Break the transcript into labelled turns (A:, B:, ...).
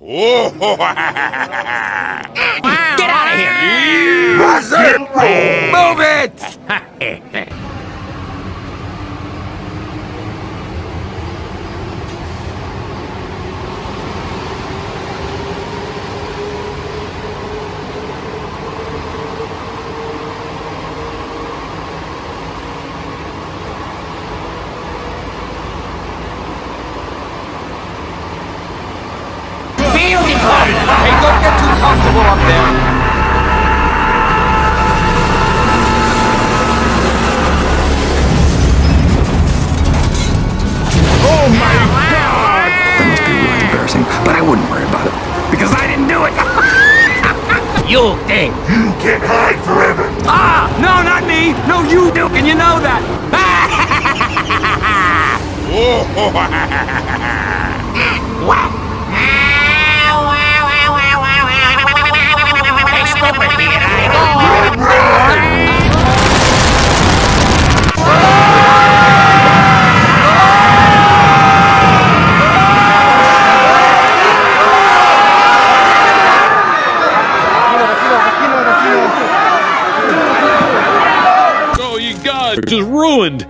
A: 哦，哈哈哈哈哈哈！
B: You think?
C: You can't hide forever.
D: Ah! No, not me! No, you do, and you know that!
E: just ruined.